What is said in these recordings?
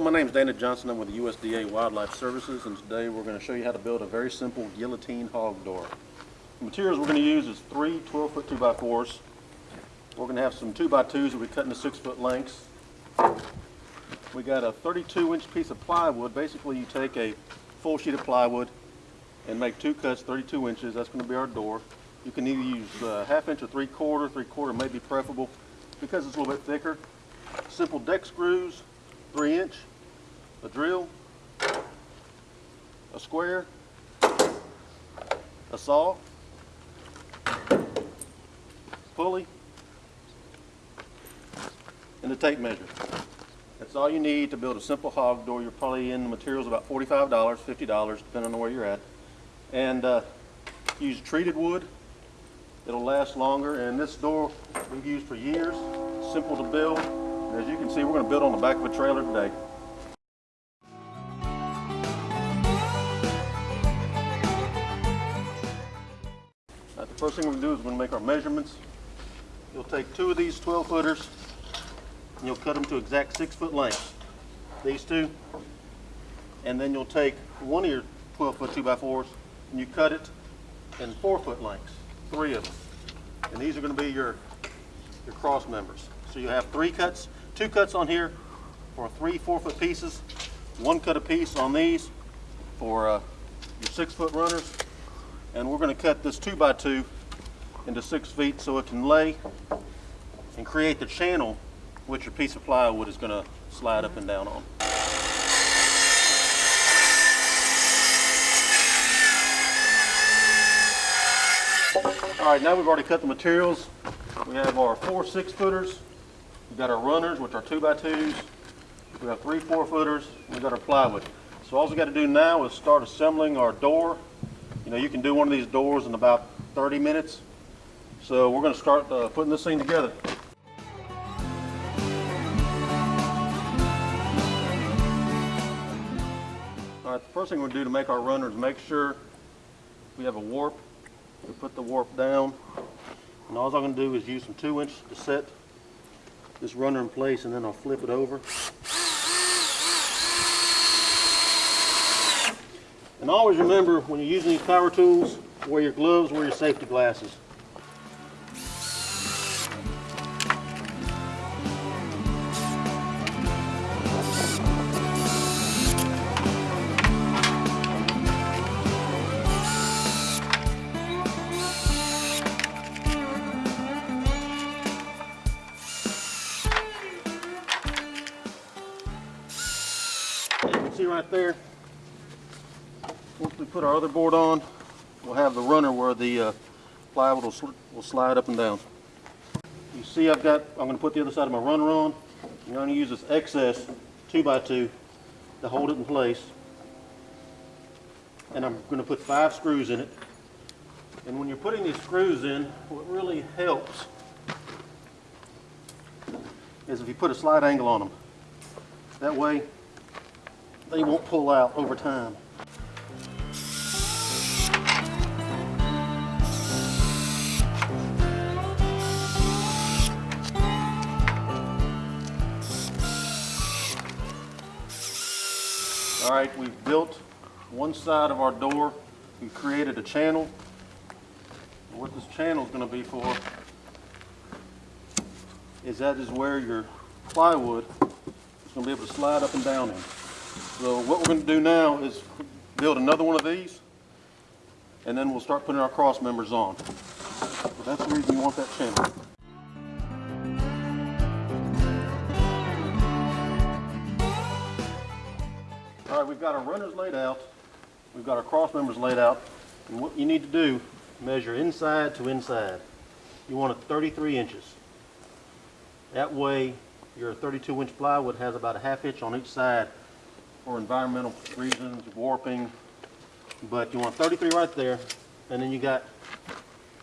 My name is Dana Johnson. I'm with the USDA Wildlife Services, and today we're going to show you how to build a very simple guillotine hog door. The materials we're going to use is three 12-foot 2x4s. We're going to have some 2x2s that we cut into 6-foot lengths. We got a 32-inch piece of plywood. Basically, you take a full sheet of plywood and make two cuts 32 inches. That's going to be our door. You can either use uh, half inch or three quarter. Three quarter may be preferable because it's a little bit thicker. Simple deck screws, three inch, a drill, a square, a saw, pulley, and a tape measure. That's all you need to build a simple hog door. You're probably in the materials about $45, $50, depending on where you're at. And uh, use treated wood. It'll last longer. And this door we've used for years. Simple to build. As you can see, we're going to build on the back of a trailer today. Now, the first thing we're going to do is we're going to make our measurements. You'll take two of these 12 footers and you'll cut them to exact six foot lengths. These two. And then you'll take one of your 12 foot 2 by 4s and you cut it in four foot lengths, three of them. And these are going to be your, your cross members. So you have three cuts, two cuts on here for three four foot pieces, one cut a piece on these for uh, your six foot runners. And we're going to cut this two by two into six feet so it can lay and create the channel which your piece of plywood is going to slide up and down on. All right, now we've already cut the materials. We have our four six footers. We've got our runners, which are two by twos. We have three four footers. We've got our plywood. So all we got to do now is start assembling our door. You know, you can do one of these doors in about 30 minutes. So we're going to start uh, putting this thing together. All right, the first thing we're going to do to make our runners make sure we have a warp. We put the warp down. And all I'm going to do is use some 2 inch to set this runner in place and then I'll flip it over. And always remember when you're using these power tools, wear your gloves, wear your safety glasses. Right there, once we put our other board on, we'll have the runner where the uh, plywood will, sl will slide up and down. You see I've got, I'm going to put the other side of my runner on. I'm going to use this excess 2x2 to hold it in place. And I'm going to put five screws in it. And when you're putting these screws in, what really helps is if you put a slight angle on them. That way they won't pull out over time. All right, we've built one side of our door. We've created a channel. What this channel is going to be for is that is where your plywood is going to be able to slide up and down in. So what we're going to do now is build another one of these and then we'll start putting our cross members on. So that's the reason you want that channel. All right, we've got our runners laid out. We've got our cross members laid out. And what you need to do, measure inside to inside. You want it 33 inches. That way your 32 inch plywood has about a half inch on each side for environmental reasons, warping. But you want 33 right there. And then you got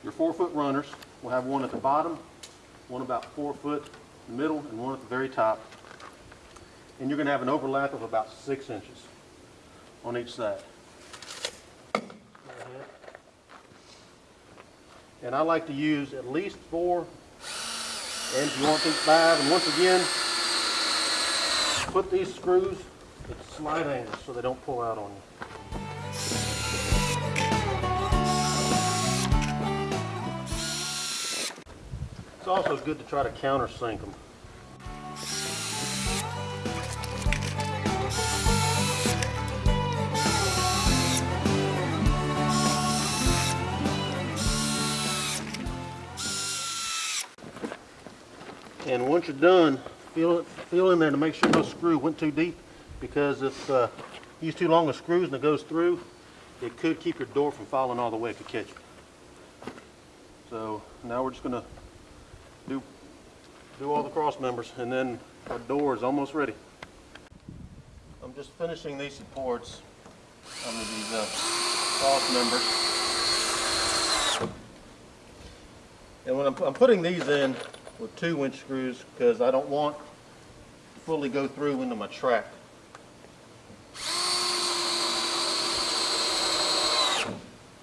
your four foot runners. We'll have one at the bottom, one about four foot middle, and one at the very top. And you're going to have an overlap of about six inches on each side. And I like to use at least four, and if you want to five, and once again, put these screws at slight angles so they don't pull out on you. It's also good to try to countersink them. And once you're done, feel it, feel in there to make sure no screw went too deep because if uh, you use too long of screws and it goes through, it could keep your door from falling all the way. It could catch you. So now we're just gonna do do all the cross members and then our door is almost ready. I'm just finishing these supports under these uh, cross members. And when I'm, I'm putting these in with two inch screws because I don't want to fully go through into my track.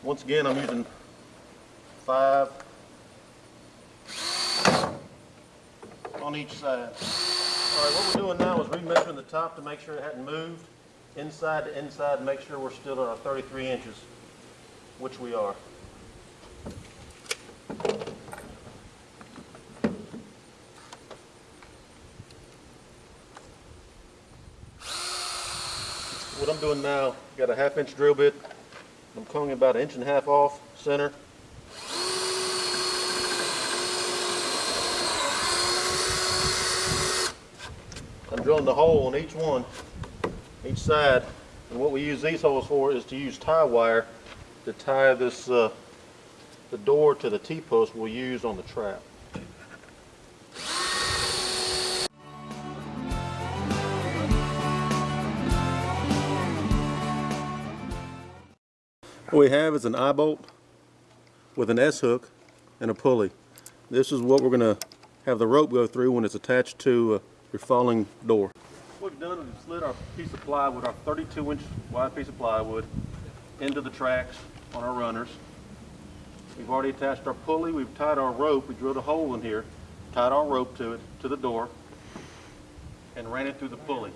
Once again, I'm using five on each side. All right, what we're doing now is remeasuring the top to make sure it hadn't moved inside to inside and make sure we're still at our 33 inches, which we are. What I'm doing now, got a half inch drill bit. I'm coming about an inch and a half off center. I'm drilling the hole on each one, each side. And what we use these holes for is to use tie wire to tie this, uh, the door to the T-post we'll use on the trap. What we have is an eye bolt with an S hook and a pulley. This is what we're going to have the rope go through when it's attached to uh, your falling door. What we've done is we've slid our piece of plywood, our 32 inch wide piece of plywood, into the tracks on our runners. We've already attached our pulley, we've tied our rope, we drilled a hole in here, tied our rope to it, to the door, and ran it through the pulley.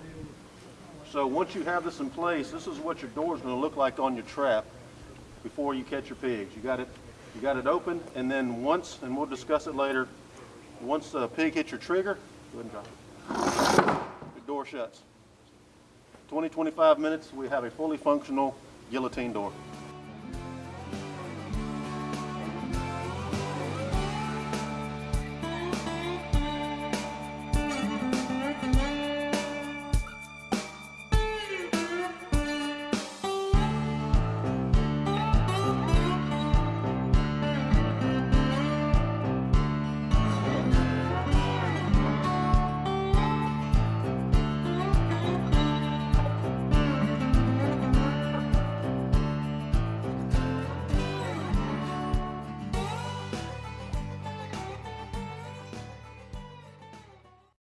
So once you have this in place, this is what your door is going to look like on your trap before you catch your pigs. You got it, you got it open, and then once, and we'll discuss it later, once the pig hits your trigger, go ahead and drop it. The door shuts. 20, 25 minutes, we have a fully functional guillotine door.